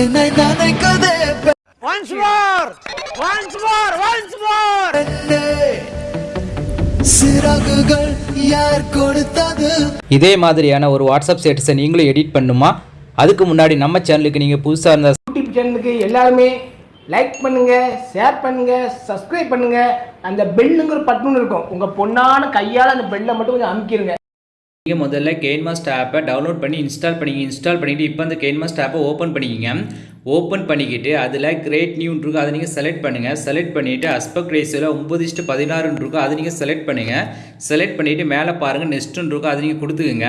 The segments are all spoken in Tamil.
என்னை நினைக்கதே Once more! Once more! Once more! சிறகுகள் யார் கொடுத்தது இதே மாதிரியான ஒரு வாட்ஸ்அப் ஸ்டேட்டஸை நீங்களும் எடிட் பண்ணுமா அதுக்கு முன்னாடி நம்ம சேனலுக்கு நீங்கள் புதுசாக இருந்தால் யூடியூப் சேனலுக்கு எல்லாருமே லைக் பண்ணுங்க ஷேர் பண்ணுங்க சப்ஸ்கிரைப் பண்ணுங்க அந்த பெல்லுங்கிற பட்டன் இருக்கும் உங்க பொண்ணான கையால அந்த பெல்லை மட்டும் கொஞ்சம் அமுக்கிருங்க நீங்கள் முதல்ல கெயின்மாஸ்ட் ஆப்பை டவுன்லோட் பண்ணி இன்ஸ்டால் பண்ணிங்க. இன்ஸ்டால் பண்ணிவிட்டு இப்போ அந்த கெயின்மாஸ்ட் ஆப்பை ஓப்பன் பண்ணிக்கிங்க. ஓப்பன் பண்ணிக்கிட்டு அதில் கிரேட் நியூன்னு இருக்கும் அதை நீங்கள் செலக்ட் பண்ணுங்கள் செலக்ட் பண்ணிவிட்டு அஸ்பெக்ட் ரேஸில் ஒம்பது இஷ்டு பதினாறுன்னு இருக்கும் அதை நீங்கள் செலக்ட் பண்ணுங்கள் செலக்ட் பண்ணிவிட்டு மேலே பாருங்கள் நெஸ்ட்டுன்னு இருக்கும். அதை நீங்கள் கொடுத்துக்குங்க.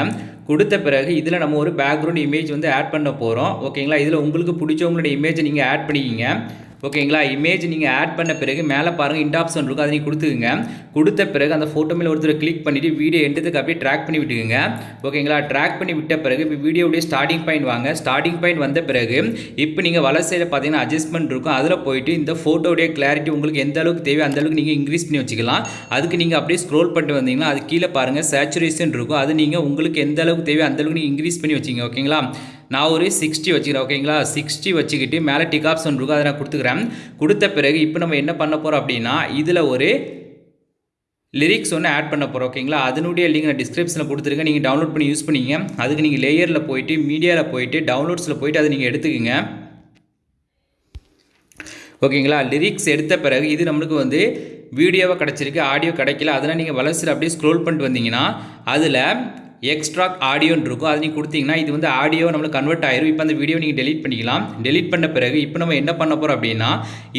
கொடுத்த பிறகு இதில் நம்ம ஒரு பேக்ரவுண்ட் இமேஜ் வந்து ஆட் பண்ண போகிறோம் ஓகேங்களா இதில் உங்களுக்கு பிடிச்சவங்களோட இமேஜை நீங்கள் ஆட் பண்ணிக்கிங்க. ஓகேங்களா இமேஜ் நீங்கள் ஆட் பண்ண பிறகு மேலே பாருங்கள் இண்ட் ஆப்ஷன் இருக்கும். அதை நீங்கள் கொடுத்துக்குங்க. கொடுத்த பிறகு அந்த ஃபோட்டோ மேலே ஒருத்தர் கிளிக் பண்ணிவிட்டு வீடியோ எண்டத்துக்கு அப்படியே ட்ராக் பண்ணி விட்டுக்குங்க. ஓகேங்களா ட்ராக் பண்ணி விட்ட பிறகு இப்போ வீடியோடைய ஸ்டார்டிங் பாயிண்ட் வாங்க. ஸ்டார்டிங் பாயிண்ட் வந்த பிறகு இப்போ நீங்கள் வலை சைடில் பார்த்தீங்கன்னா அட்ஜஸ்ட்மெண்ட் இருக்கும். அதில் போயிட்டு இந்த ஃபோட்டோடைய கிளாரிட்டி உங்களுக்கு எந்த அளவுக்கு தேவை அந்த அளவுக்கு நீங்கள் இன்க்ரீஸ் பண்ணி வச்சுக்கலாம். அதுக்கு நீங்கள் அப்படியே ஸ்க்ரோல் பண்ணிட்டு வந்தீங்கன்னா அது கீழே பாருங்கள் சேச்சுரேஷன் இருக்கும். அது நீங்கள் உங்களுக்கு எந்த அளவுக்கு தேவை அந்த அளவுக்கு நீங்கள் இன்க்ரீஸ் பண்ணி வச்சிங்க ஓகேங்களா? நான் ஒரு சிக்ஸ்டி வச்சுக்கிறேன் ஓகேங்களா? சிக்ஸ்டி வச்சுக்கிட்டு மேலே டிக் ஆப்ஷன் இருக்கும் அதை நான் கொடுத்துக்கிறேன். கொடுத்த பிறகு இப்போ நம்ம என்ன பண்ண போகிறோம் அப்படின்னா இதில் ஒரு லிரிக்ஸ் ஒன்று ஆட் பண்ண போகிறோம் ஓகேங்களா? அதனுடைய லிங்க் நான் டிஸ்கிரிப்ஷனில் கொடுத்துருக்கேன். நீங்கள் டவுன்லோட் பண்ணி யூஸ் பண்ணிங்க அதுக்கு நீங்கள் லேயரில் போயிட்டு மீடியாவில் போயிட்டு டவுன்லோட்ஸில் போயிட்டு அதை நீங்கள் எடுத்துக்கோங்க. ஓகேங்களா? லிரிக்ஸ் எடுத்த பிறகு இது நம்மளுக்கு வந்து வீடியோவாக கிடச்சிருக்கு ஆடியோ கிடைக்கல. அதெல்லாம் நீங்கள் வளர்ச்சியில் அப்படியே ஸ்க்ரோல் பண்ணிட்டு வந்தீங்கன்னா அதில் எக்ஸ்ட்ரா ஆடியோன்னு இருக்கும். அது நீங்கள் கொடுத்தீங்கன்னா இது வந்து ஆடியோ நம்மளுக்கு கன்வெர்ட் ஆயிரும். இப்போ அந்த வீடியோ நீங்கள் டெலிட் பண்ணிக்கலாம். டெலிட் பண்ண பிறகு இப்போ நம்ம என்ன பண்ண போகிறோம் அப்படின்னா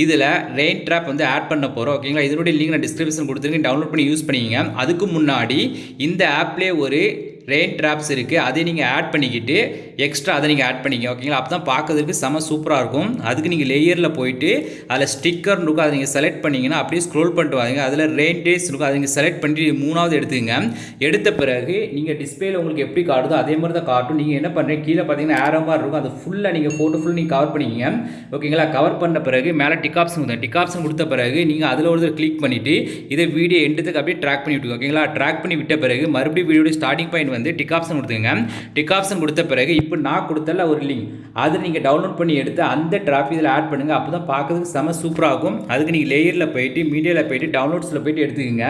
இதில் ரெயின் ட்ராப் வந்து ஆட் பண்ண போகிறோம் ஓகேங்களா? இதனுடைய லிங்க் நான் டிஸ்கிரிப்ஷன் கொடுத்துருக்கேன். டவுன்லோட் பண்ணி யூஸ் பண்ணிங்க அதுக்கு முன்னாடி இந்த ஆப்லேயே ஒரு ரெயின் ட்ராப்ஸ் இருக்குது அதை நீங்கள் ஆட் பண்ணிக்கிட்டு எக்ஸ்ட்ரா அதை நீங்கள் ஆட் பண்ணிக்க ஓகேங்களா அப்போ தான் பார்க்கறதுக்கு செம சூப்பராக இருக்கும். அதுக்கு நீங்கள் லேயரில் போயிட்டு அதில் ஸ்டிக்கர்னு இருக்கும். அதை நீங்கள் செலக்ட் பண்ணிங்கன்னா அப்படியே ஸ்க்ரோல் பண்ணிட்டு வாங்க. அதில் ரெயின் டேஸ் இருக்கும். அதை நீங்கள் செலக்ட் பண்ணிட்டு மூணாவது எடுத்துக்கங்க. எடுத்த பிறகு நீங்கள் டிஸ்பிளேல உங்களுக்கு எப்படி காட்டுதோ அதே மாதிரி தான் காட்டும். நீங்கள் என்ன பண்ணுறீங்க கீழே பார்த்தீங்கன்னா ஏரோ மாதிரி இருக்கும். அது ஃபுல்லாக நீங்கள் ஃபோட்டோ ஃபுல் நீங்கள் கவர் பண்ணிக்கிங்க. ஓகேங்களா கவர் பண்ண பிறகு மேலே டிக் ஆப்ஷன் கொடுத்தேன் கொடுத்த பிறகு நீங்கள் அதில் ஒரு கிளிக் பண்ணிவிட்டு இதை வீடியோ எண்டுத்துக்கு அப்படியே ட்ராக் பண்ணி விட்டுங்க ஓகேங்களா ட்ராக் பண்ணி விட்ட பிறகு மறுபடியும் வீடியோட ஸ்டார்டிங் பாயிண்ட் வந்து டிக் ஆப்ஷன் கொடுத்துங்க டிக் ஆப்ஷன் கொடுத்த பிறகு இப்போ நான் கொடுத்தல ஒரு லிங்க் அதை நீங்கள் டவுன்லோட் பண்ணி எடுத்து அந்த டிராஃபிக் இதில் ஆட் பண்ணுங்கள் அப்போ தான் பார்க்குறதுக்கு செம சூப்பராக இருக்கும். அதுக்கு நீங்கள் லேயரில் போயிட்டு மீடியாவில் போயிட்டு டவுன்லோட்ஸில் போயிட்டு எடுத்துக்கோங்க.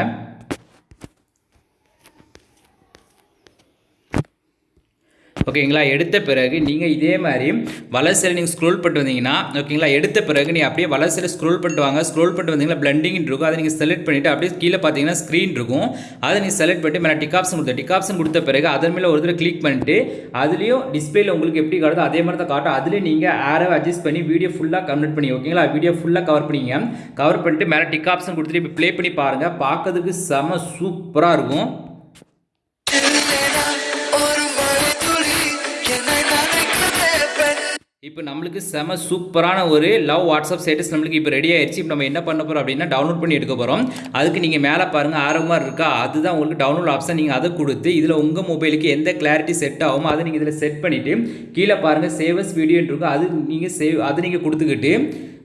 ஓகேங்களா? எடுத்த பிறகு நீங்கள் இதே மாதிரி வலசையில் நீங்கள் ஸ்க்ரோல் பண்ணிட்டு வந்தீங்கன்னா ஓகேங்களா? எடுத்த பிறகு நீ அப்படியே வலசையில் ஸ்க்ரோல் பண்ணிட்டு வாங்க. ஸ்க்ரோல் பண்ணிட்டு வந்தீங்கன்னா பிளண்டிங் இருக்கும். அதை நீங்கள் செலக்ட் பண்ணிவிட்டு அப்படியே கீழே பார்த்தீங்கன்னா ஸ்க்ரீன் இருக்கும். அதை நீங்கள் செலக்ட் பண்ணிட்டு மேலே டிக் ஆப்ஷன் கொடுத்த டிக் ஆப்ஷன் கொடுத்த பிறகு அதன் மேலே ஒரு தடவை கிளிக் பண்ணிட்டு அதுலேயும் டிஸ்பிளேல உங்களுக்கு எப்படி காட்டுதோ அதே மாதிரி தான் காட்டும். அதுலேயும் நீங்கள் ஆரோ அட்ஜஸ்ட் பண்ணி வீடியோ ஃபுல்லாக கம்ப்ளீட் பண்ணி ஓகேங்களா? வீடியோ ஃபுல்லாக கவர் பண்ணிங்க. கவர் பண்ணிட்டு மேலே டிக் ஆப்ஷன் கொடுத்துட்டு இப்போ ப்ளே பண்ணி பாருங்கள் பார்க்கறதுக்கு செம சூப்பராக இருக்கும். இப்போ நம்மளுக்கு செம சூப்பரான ஒரு லவ் வாட்ஸ்அப் ஸ்டேட்டஸ் நம்மளுக்கு இப்போ ரெடி ஆயிடுச்சு இப்போ நம்ம என்ன பண்ண போகிறோம் அப்படின்னா டவுன்லோட் பண்ணி எடுக்க போகிறோம் அதுக்கு நீங்கள் மேலே பாருங்கள் ஆரம்பமாக இருக்கா? அதுதான் உங்களுக்கு டவுன்லோட் ஆப்ஷன் நீங்கள் அதை கொடுத்து இதில் உங்கள் மொபைலுக்கு எந்த கிளாரிட்டி செட் ஆகுமோ அதை நீங்கள் இதில் செட் பண்ணிவிட்டு கீழே பாருங்கள் சேவஸ் வீடியோன்னு இருக்கும் அது நீங்கள் சேவ் அது நீங்கள் கொடுத்துக்கிட்டு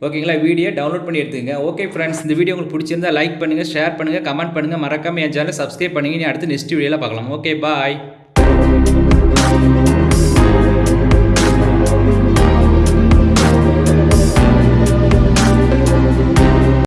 ஓகேங்களா? வீடியோ டவுன்லோட் பண்ணி எடுத்துங்க ஓகே ஃப்ரெண்ட்ஸ் இந்த வீடியோ உங்களுக்கு பிடிச்சிருந்தா லைக் பண்ணுங்கள் ஷேர் பண்ணுங்கள் கமெண்ட் பண்ணுங்கள் மறக்காமல் என் சேனலை சப்ஸ்கிரைப் பண்ணுங்க. நீ அடுத்து நெக்ஸ்ட் வீடியோவில் பார்க்கலாம். Okay bye